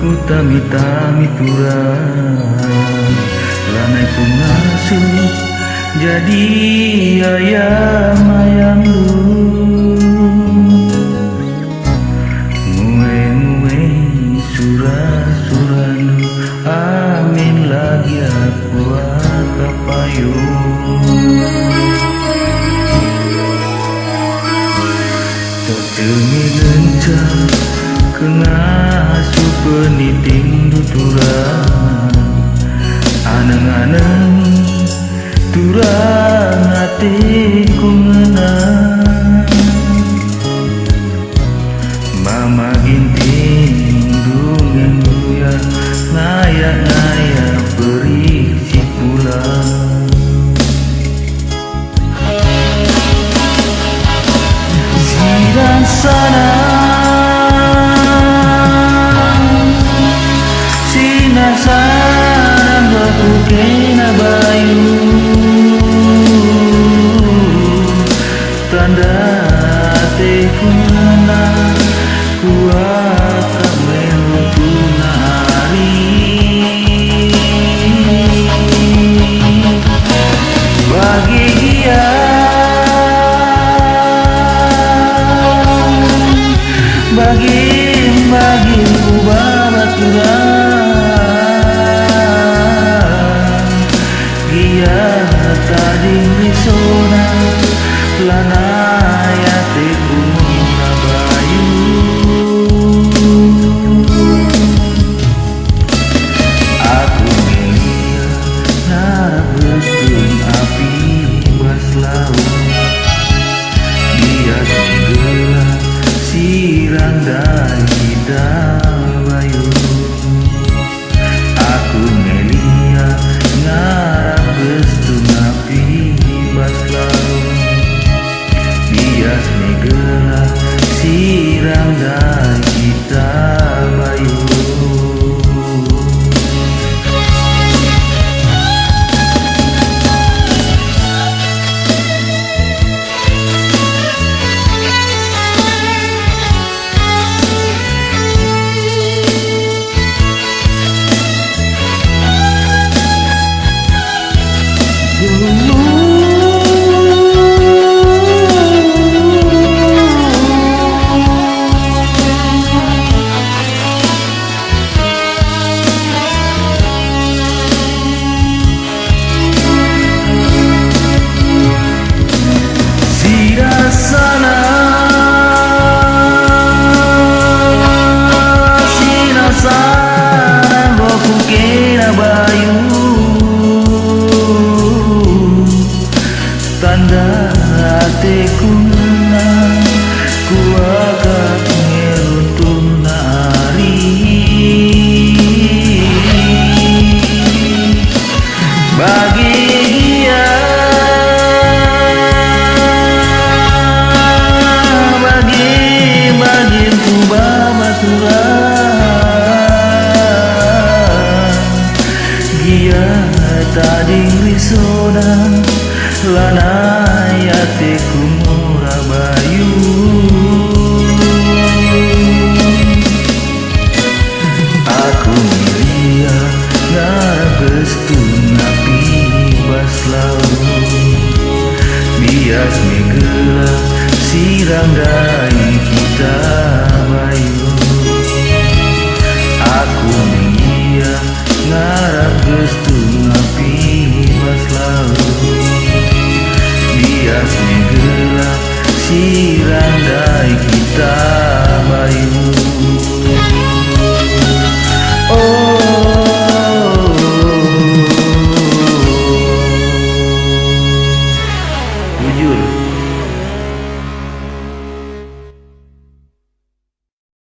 ku tami kurang Lanai pengasuh jadi ayam ayam lu Mue mue surah surah lu Amin lagi aku payu Terima kasih ngasuh peniting duturan Aneng-aneng turang hatiku ngenang di misura lanai hatiku que restu api mas lalu biasnya gelap sirandai kita bayu